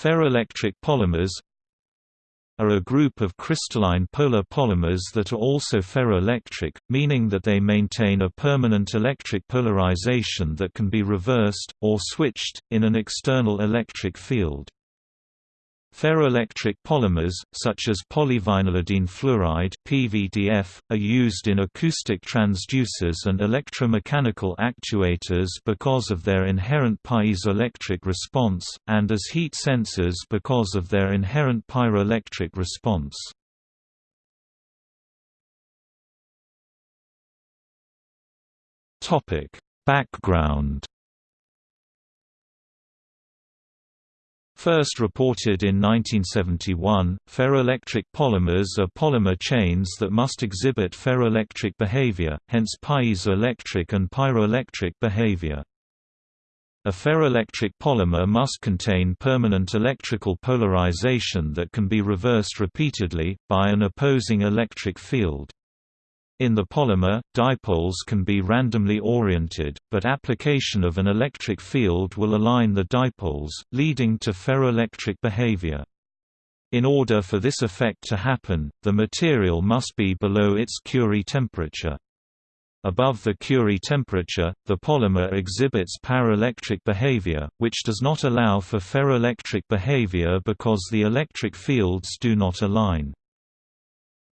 Ferroelectric polymers are a group of crystalline polar polymers that are also ferroelectric, meaning that they maintain a permanent electric polarization that can be reversed, or switched, in an external electric field. Ferroelectric polymers, such as polyvinylidene fluoride (PVDF), are used in acoustic transducers and electromechanical actuators because of their inherent piezoelectric response, and as heat sensors because of their inherent pyroelectric response. Topic: Background First reported in 1971, ferroelectric polymers are polymer chains that must exhibit ferroelectric behavior, hence piezoelectric and pyroelectric behavior. A ferroelectric polymer must contain permanent electrical polarization that can be reversed repeatedly, by an opposing electric field. In the polymer, dipoles can be randomly oriented, but application of an electric field will align the dipoles, leading to ferroelectric behavior. In order for this effect to happen, the material must be below its Curie temperature. Above the Curie temperature, the polymer exhibits paraelectric behavior, which does not allow for ferroelectric behavior because the electric fields do not align.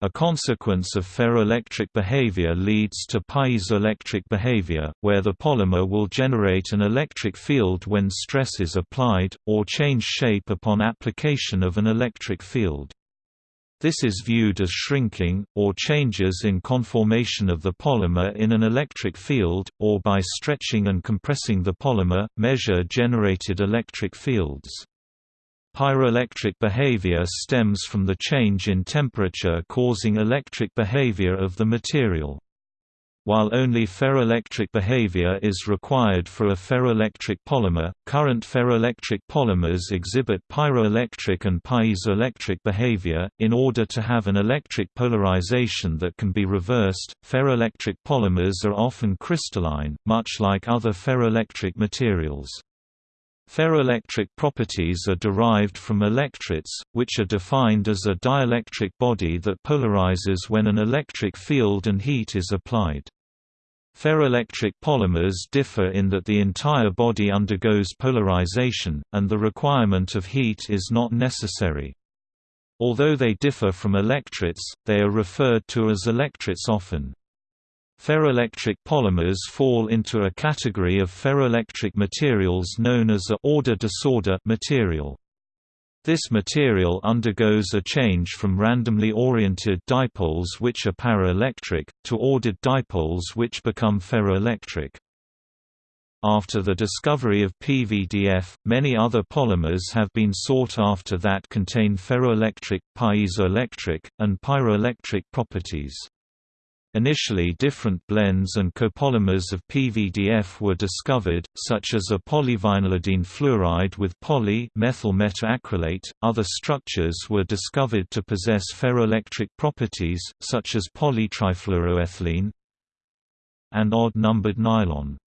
A consequence of ferroelectric behavior leads to piezoelectric behavior, where the polymer will generate an electric field when stress is applied, or change shape upon application of an electric field. This is viewed as shrinking, or changes in conformation of the polymer in an electric field, or by stretching and compressing the polymer, measure generated electric fields. Pyroelectric behavior stems from the change in temperature causing electric behavior of the material. While only ferroelectric behavior is required for a ferroelectric polymer, current ferroelectric polymers exhibit pyroelectric and piezoelectric behavior. In order to have an electric polarization that can be reversed, ferroelectric polymers are often crystalline, much like other ferroelectric materials. Ferroelectric properties are derived from electrets, which are defined as a dielectric body that polarizes when an electric field and heat is applied. Ferroelectric polymers differ in that the entire body undergoes polarization, and the requirement of heat is not necessary. Although they differ from electrets, they are referred to as electrets often. Ferroelectric polymers fall into a category of ferroelectric materials known as a order-disorder material. This material undergoes a change from randomly oriented dipoles which are paraelectric, to ordered dipoles which become ferroelectric. After the discovery of PVDF, many other polymers have been sought after that contain ferroelectric, piezoelectric, and pyroelectric properties. Initially different blends and copolymers of PVDF were discovered, such as a polyvinylidene fluoride with poly-methyl methacrylate. Other structures were discovered to possess ferroelectric properties, such as polytrifluoroethylene and odd-numbered nylon.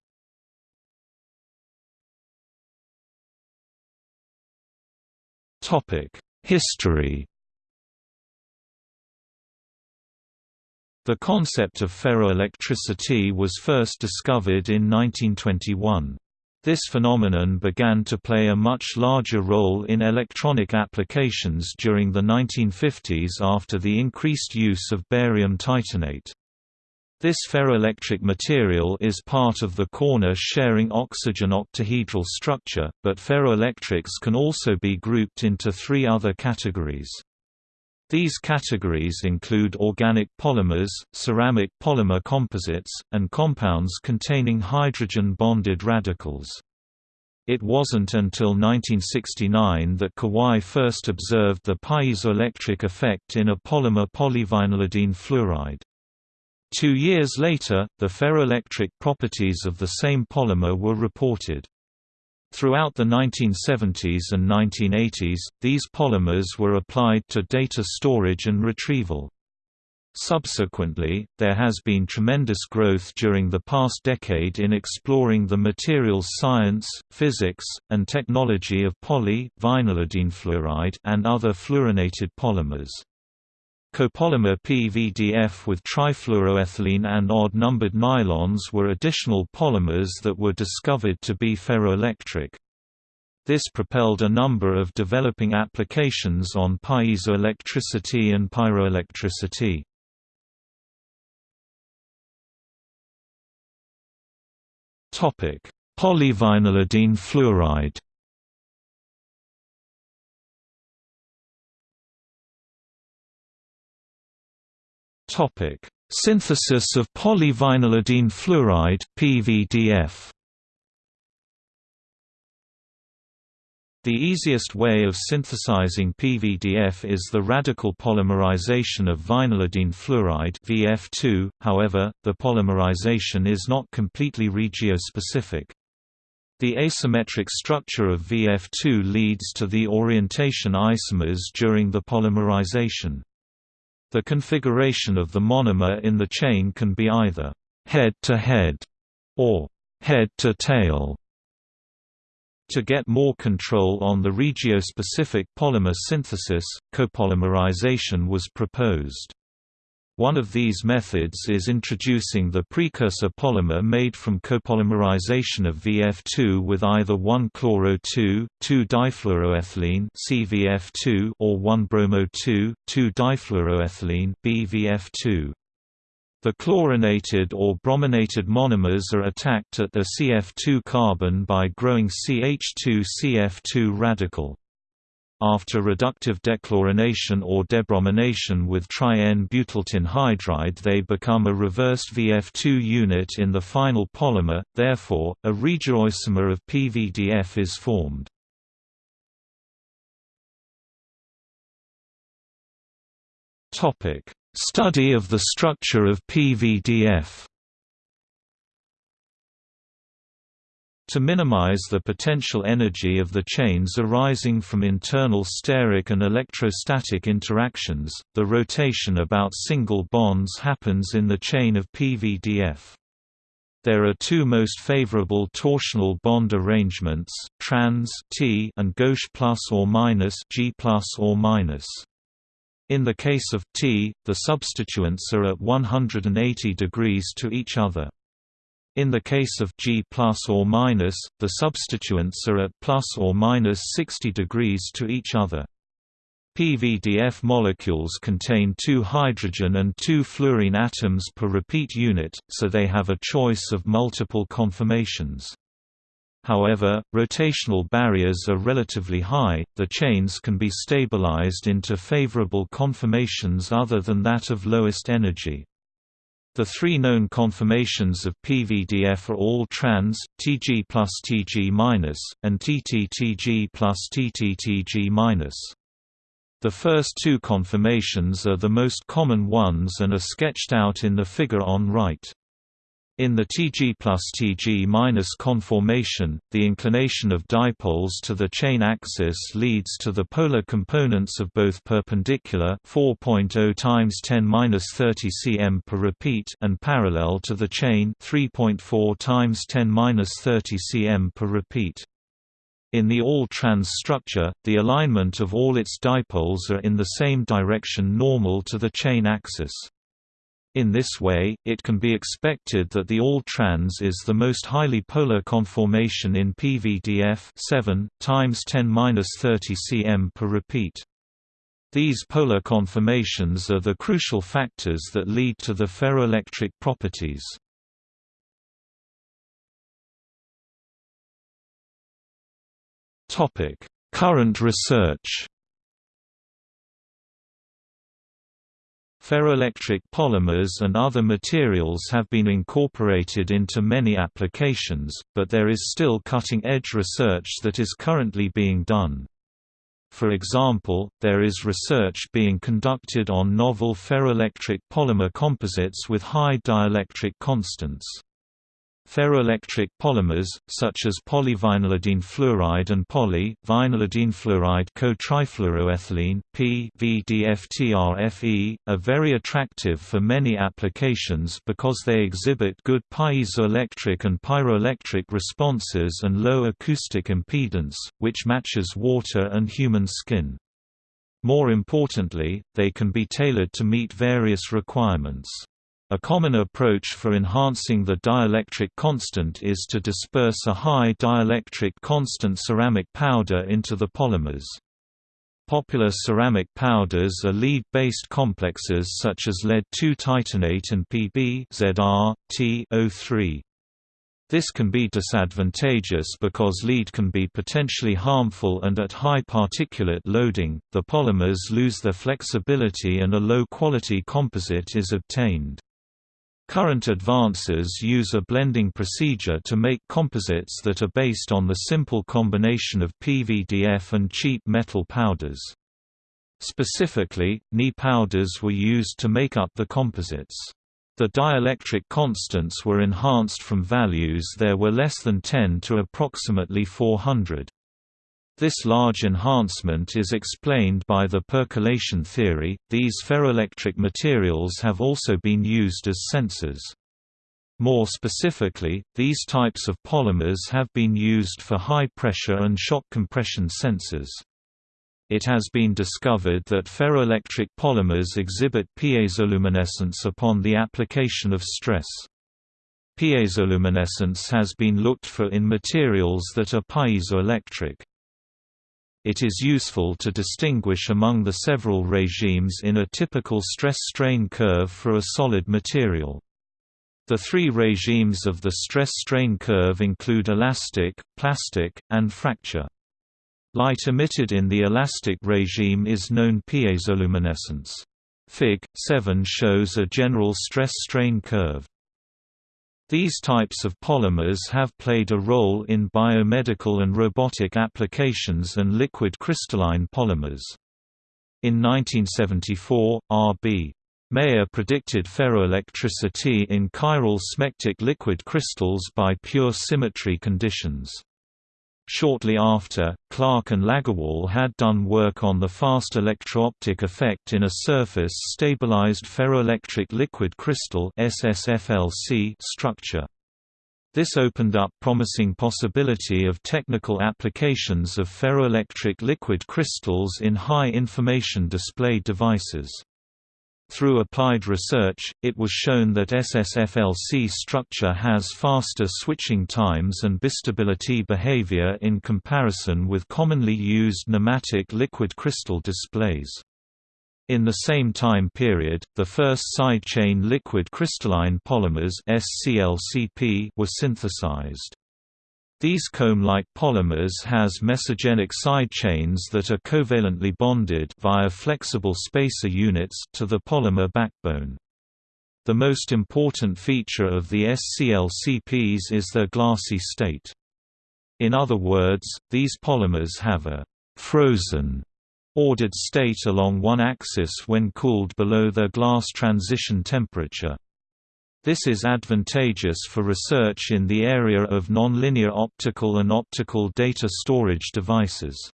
History The concept of ferroelectricity was first discovered in 1921. This phenomenon began to play a much larger role in electronic applications during the 1950s after the increased use of barium titanate. This ferroelectric material is part of the corner-sharing oxygen octahedral structure, but ferroelectrics can also be grouped into three other categories. These categories include organic polymers, ceramic polymer composites, and compounds containing hydrogen-bonded radicals. It wasn't until 1969 that Kawai first observed the piezoelectric effect in a polymer polyvinylidene fluoride. Two years later, the ferroelectric properties of the same polymer were reported. Throughout the 1970s and 1980s, these polymers were applied to data storage and retrieval. Subsequently, there has been tremendous growth during the past decade in exploring the materials science, physics, and technology of poly, fluoride and other fluorinated polymers. Copolymer PVDF with trifluoroethylene and odd-numbered nylons were additional polymers that were discovered to be ferroelectric. This propelled a number of developing applications on piezoelectricity and pyroelectricity. Polyvinylidene fluoride Topic: Synthesis of polyvinylidene fluoride (PVDF). The easiest way of synthesizing PVDF is the radical polymerization of vinylidene fluoride (VF2). However, the polymerization is not completely regiospecific. The asymmetric structure of VF2 leads to the orientation isomers during the polymerization. The configuration of the monomer in the chain can be either head-to-head -head or head-to-tail. To get more control on the regiospecific polymer synthesis, copolymerization was proposed. One of these methods is introducing the precursor polymer made from copolymerization of VF2 with either 1-chloro-2, 2-difluoroethylene CVF2 or 1-bromo-2, 2-difluoroethylene BVF2. The chlorinated or brominated monomers are attacked at the CF2 carbon by growing CH2CF2 radical. After reductive dechlorination or debromination with tri-N-butyltin hydride they become a reversed VF2 unit in the final polymer, therefore, a regioisomer of PVDF is formed. Study of the structure of PVDF To minimize the potential energy of the chains arising from internal steric and electrostatic interactions, the rotation about single bonds happens in the chain of PVDF. There are two most favorable torsional bond arrangements, trans T and gauche plus or minus G plus or minus. In the case of T, the substituents are at 180 degrees to each other. In the case of G plus or minus, the substituents are at plus or minus 60 degrees to each other. PVDF molecules contain two hydrogen and two fluorine atoms per repeat unit, so they have a choice of multiple conformations. However, rotational barriers are relatively high, the chains can be stabilized into favorable conformations other than that of lowest energy. The three known conformations of PVDF are all trans, Tg plus Tg and TTTG plus TTTG The first two conformations are the most common ones and are sketched out in the figure on right. In the Tg plus Tg minus conformation, the inclination of dipoles to the chain axis leads to the polar components of both perpendicular 4.0 times 10 30 cm per repeat and parallel to the chain 3.4 times 10 30 cm per repeat. In the all-trans structure, the alignment of all its dipoles are in the same direction normal to the chain axis. In this way, it can be expected that the all-trans is the most highly polar conformation in PVDF 7 times 10^-30 cm per repeat. These polar conformations are the crucial factors that lead to the ferroelectric properties. Topic: Current research Ferroelectric polymers and other materials have been incorporated into many applications, but there is still cutting-edge research that is currently being done. For example, there is research being conducted on novel ferroelectric polymer composites with high dielectric constants. Ferroelectric polymers, such as polyvinylidene fluoride and poly-vinylidene fluoride co-trifluoroethylene (PVDFTRFE), are very attractive for many applications because they exhibit good piezoelectric and pyroelectric responses and low acoustic impedance, which matches water and human skin. More importantly, they can be tailored to meet various requirements. A common approach for enhancing the dielectric constant is to disperse a high dielectric constant ceramic powder into the polymers. Popular ceramic powders are lead-based complexes such as lead-2 titanate and Pb Zr, T03. This can be disadvantageous because lead can be potentially harmful and at high particulate loading, the polymers lose their flexibility and a low-quality composite is obtained. Current advances use a blending procedure to make composites that are based on the simple combination of PVDF and cheap metal powders. Specifically, Ni powders were used to make up the composites. The dielectric constants were enhanced from values there were less than 10 to approximately 400. This large enhancement is explained by the percolation theory. These ferroelectric materials have also been used as sensors. More specifically, these types of polymers have been used for high pressure and shock compression sensors. It has been discovered that ferroelectric polymers exhibit piezoluminescence upon the application of stress. Piezoluminescence has been looked for in materials that are piezoelectric. It is useful to distinguish among the several regimes in a typical stress-strain curve for a solid material. The three regimes of the stress-strain curve include elastic, plastic, and fracture. Light emitted in the elastic regime is known piezoluminescence. Fig. 7 shows a general stress-strain curve. These types of polymers have played a role in biomedical and robotic applications and liquid crystalline polymers. In 1974, R.B. Meyer predicted ferroelectricity in chiral smectic liquid crystals by pure symmetry conditions. Shortly after, Clark and Lagerwall had done work on the fast electro-optic effect in a surface-stabilized ferroelectric liquid crystal structure. This opened up promising possibility of technical applications of ferroelectric liquid crystals in high-information display devices. Through applied research, it was shown that SSFLC structure has faster switching times and bistability behavior in comparison with commonly used nematic liquid crystal displays. In the same time period, the first side-chain liquid crystalline polymers were synthesized. These comb-like polymers has mesogenic side chains that are covalently bonded via flexible spacer units to the polymer backbone. The most important feature of the SCLCPs is their glassy state. In other words, these polymers have a «frozen» ordered state along one axis when cooled below their glass transition temperature. This is advantageous for research in the area of nonlinear optical and optical data storage devices.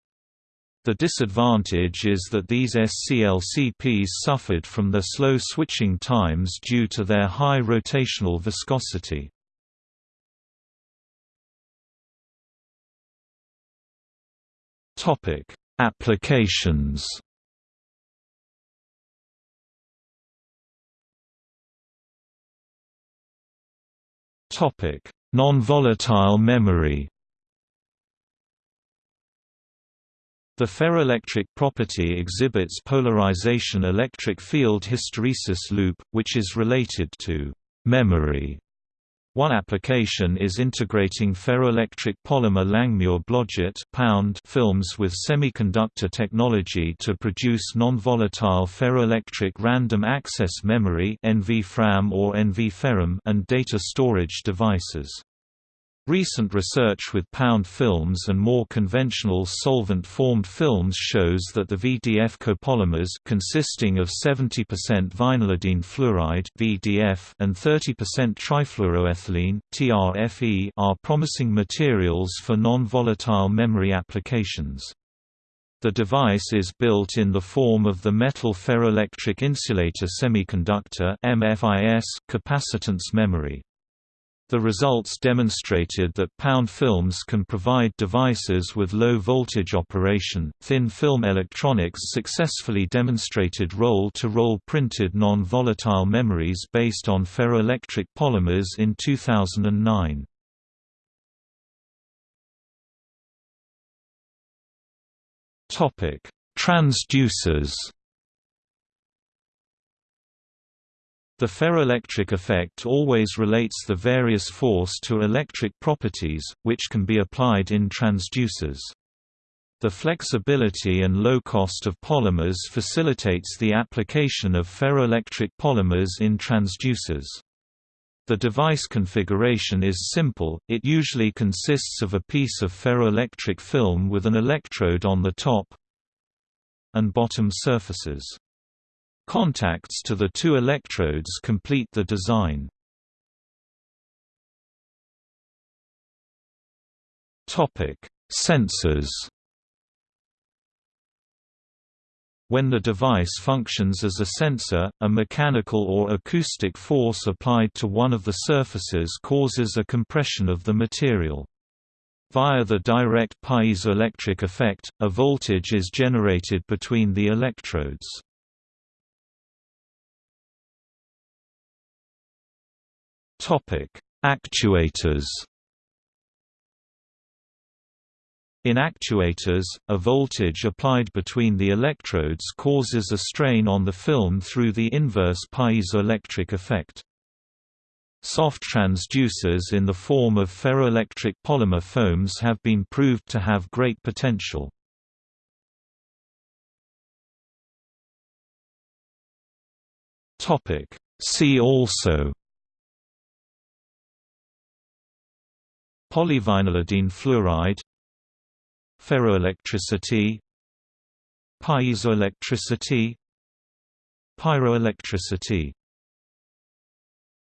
The disadvantage is that these SCLCPs suffered from their slow switching times due to their high rotational viscosity. Applications Topic: Non-volatile memory. The ferroelectric property exhibits polarization electric field hysteresis loop, which is related to memory. One application is integrating ferroelectric polymer Langmuir-Blodgett films with semiconductor technology to produce non-volatile ferroelectric random access memory NVFRAM or NVFERM and data storage devices. Recent research with pound films and more conventional solvent-formed films shows that the VDF copolymers consisting of 70% vinylidene fluoride (VDF) and 30% trifluoroethylene (TRFE) are promising materials for non-volatile memory applications. The device is built in the form of the metal ferroelectric insulator semiconductor (MFIS) capacitance memory. The results demonstrated that pound films can provide devices with low voltage operation. Thin film electronics successfully demonstrated roll to roll printed non volatile memories based on ferroelectric polymers in 2009. Transducers The ferroelectric effect always relates the various force to electric properties, which can be applied in transducers. The flexibility and low cost of polymers facilitates the application of ferroelectric polymers in transducers. The device configuration is simple, it usually consists of a piece of ferroelectric film with an electrode on the top and bottom surfaces. Contacts to the two electrodes complete the design. Topic: Sensors When the device functions as a sensor, a mechanical or acoustic force applied to one of the surfaces causes a compression of the material. Via the direct piezoelectric effect, a voltage is generated between the electrodes. Topic: Actuators. In actuators, a voltage applied between the electrodes causes a strain on the film through the inverse piezoelectric effect. Soft transducers in the form of ferroelectric polymer foams have been proved to have great potential. See also Polyvinylidene fluoride Ferroelectricity Piezoelectricity Pyroelectricity